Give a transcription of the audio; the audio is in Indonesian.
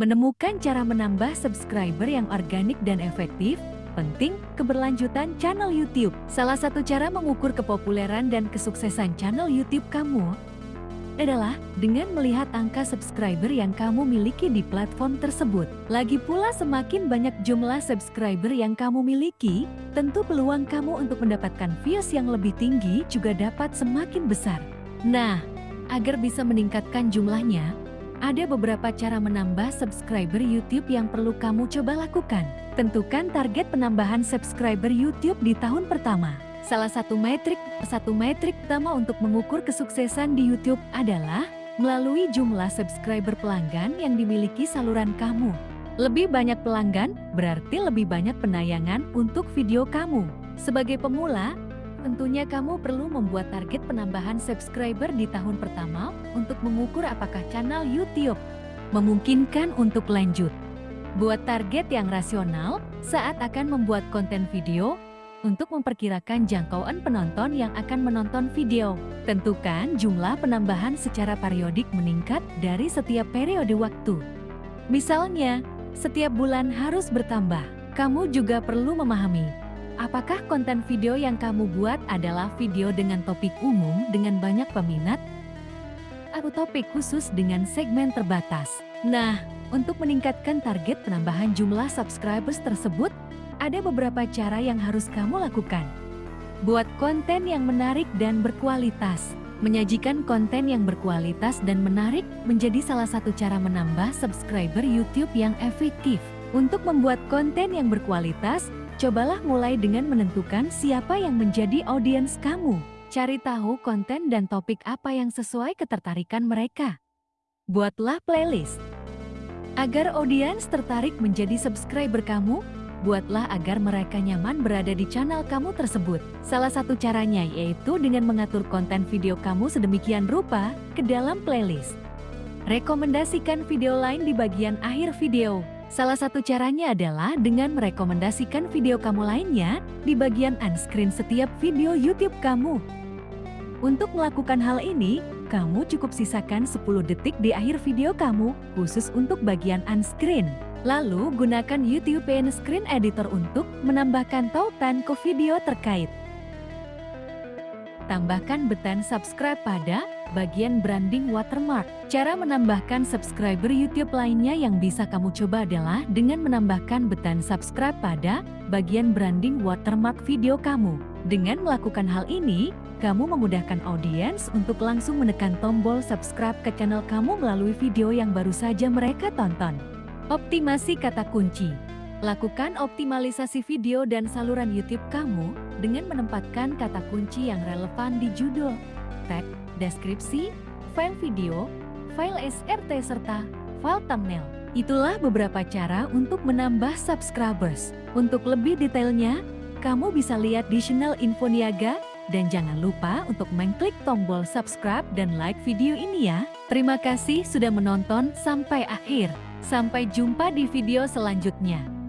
Menemukan cara menambah subscriber yang organik dan efektif, penting keberlanjutan channel YouTube. Salah satu cara mengukur kepopuleran dan kesuksesan channel YouTube kamu adalah dengan melihat angka subscriber yang kamu miliki di platform tersebut. Lagi pula semakin banyak jumlah subscriber yang kamu miliki, tentu peluang kamu untuk mendapatkan views yang lebih tinggi juga dapat semakin besar. Nah, agar bisa meningkatkan jumlahnya, ada beberapa cara menambah subscriber YouTube yang perlu kamu coba lakukan. Tentukan target penambahan subscriber YouTube di tahun pertama. Salah satu metrik, satu metrik utama untuk mengukur kesuksesan di YouTube adalah melalui jumlah subscriber pelanggan yang dimiliki saluran kamu. Lebih banyak pelanggan berarti lebih banyak penayangan untuk video kamu. Sebagai pemula, Tentunya kamu perlu membuat target penambahan subscriber di tahun pertama untuk mengukur apakah channel YouTube memungkinkan untuk lanjut. Buat target yang rasional saat akan membuat konten video untuk memperkirakan jangkauan penonton yang akan menonton video. Tentukan jumlah penambahan secara periodik meningkat dari setiap periode waktu. Misalnya, setiap bulan harus bertambah. Kamu juga perlu memahami Apakah konten video yang kamu buat adalah video dengan topik umum dengan banyak peminat? Atau topik khusus dengan segmen terbatas? Nah, untuk meningkatkan target penambahan jumlah subscribers tersebut, ada beberapa cara yang harus kamu lakukan. Buat konten yang menarik dan berkualitas. Menyajikan konten yang berkualitas dan menarik menjadi salah satu cara menambah subscriber YouTube yang efektif. Untuk membuat konten yang berkualitas, Cobalah mulai dengan menentukan siapa yang menjadi audiens kamu. Cari tahu konten dan topik apa yang sesuai ketertarikan mereka. Buatlah playlist. Agar audiens tertarik menjadi subscriber kamu, buatlah agar mereka nyaman berada di channel kamu tersebut. Salah satu caranya yaitu dengan mengatur konten video kamu sedemikian rupa ke dalam playlist. Rekomendasikan video lain di bagian akhir video. Salah satu caranya adalah dengan merekomendasikan video kamu lainnya di bagian unscreen setiap video YouTube kamu. Untuk melakukan hal ini, kamu cukup sisakan 10 detik di akhir video kamu khusus untuk bagian unscreen. Lalu gunakan YouTube Screen Editor untuk menambahkan tautan ke video terkait. Tambahkan button subscribe pada bagian branding watermark. Cara menambahkan subscriber YouTube lainnya yang bisa kamu coba adalah dengan menambahkan button subscribe pada bagian branding watermark video kamu. Dengan melakukan hal ini, kamu memudahkan audiens untuk langsung menekan tombol subscribe ke channel kamu melalui video yang baru saja mereka tonton. Optimasi kata kunci Lakukan optimalisasi video dan saluran YouTube kamu dengan menempatkan kata kunci yang relevan di judul, deskripsi, file video, file SRT serta file thumbnail. Itulah beberapa cara untuk menambah subscribers. Untuk lebih detailnya, kamu bisa lihat di channel Info Niaga dan jangan lupa untuk mengklik tombol subscribe dan like video ini ya. Terima kasih sudah menonton sampai akhir. Sampai jumpa di video selanjutnya.